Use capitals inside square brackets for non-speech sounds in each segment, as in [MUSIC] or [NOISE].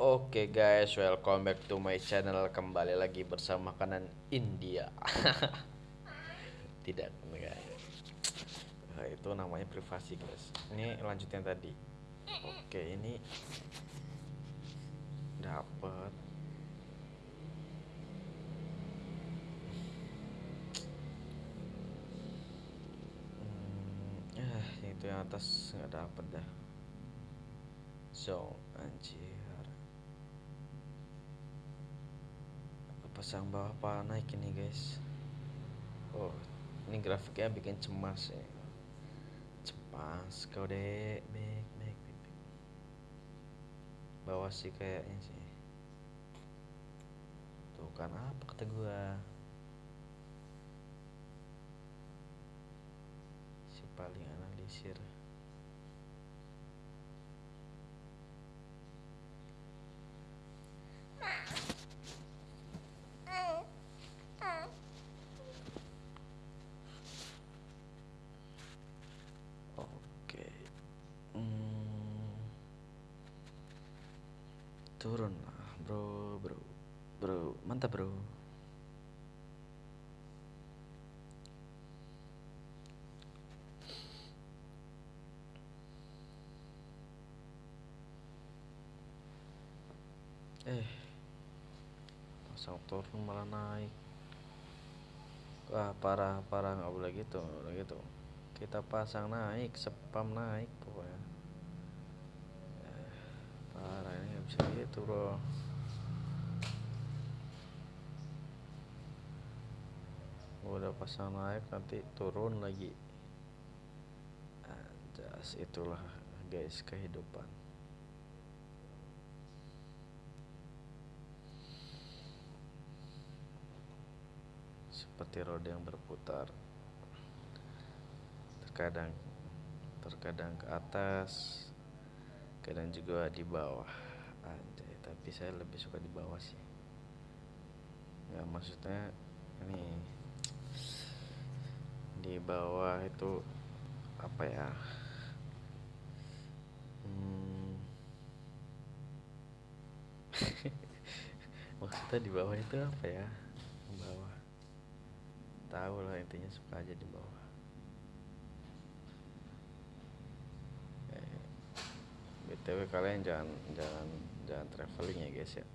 Oke guys, welcome back to my channel. Kembali lagi bersama makanan India. [LAUGHS] Tidak guys nah, Itu namanya privasi guys. Ini lanjutin tadi. Oke ini Dapat hmm, eh, itu yang atas nggak dapet dah. So anjir pasang bawah naik ini guys? Oh ini grafiknya bikin cemas ya. Cemas kau dek. Baik baik baik bawah sih kayaknya sih. Tuh kan apa kata gua? Si paling analisir turun. Lah bro bro bro mantap bro. Eh pasang turun malah naik. Wah parah parah nggak boleh gitu nggak boleh gitu. Kita pasang naik spam naik pokoknya bisa gitu bro. Udah pasang naik nanti turun lagi. Anjas itulah guys kehidupan. Seperti roda yang berputar. Terkadang terkadang ke atas kadang juga di bawah Anjay, tapi saya lebih suka di bawah sih. Ya maksudnya ini di bawah itu apa ya? Hmm, [LAUGHS] maksudnya di bawah itu apa ya? Bawah. Tahu lah intinya suka aja di bawah eh, btw kalian jangan jangan jangan traveling ya guys ya.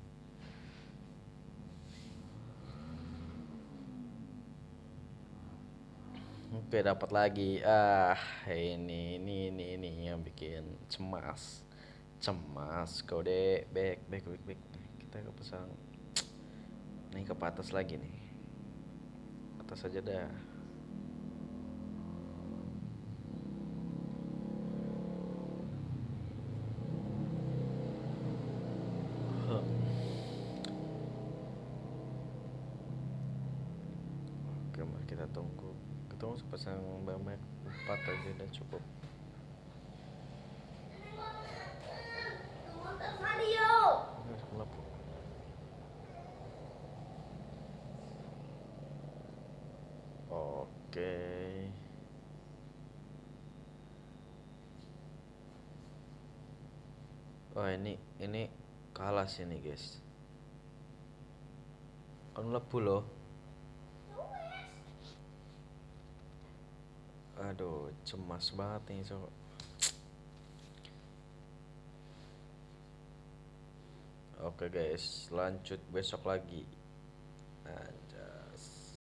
Oke dapat lagi. Ah ini ini ini ini yang bikin cemas. Cemas kode back back back back kita ke pasang. Nih ke atas lagi nih. Atas saja dah kita tunggu kita mau pasang banyak empat aja udah cukup Oke. Oh ini ini kalah sih nih guys. Kan lebu loh. aduh cemas banget nih so. oke guys lanjut besok lagi nah,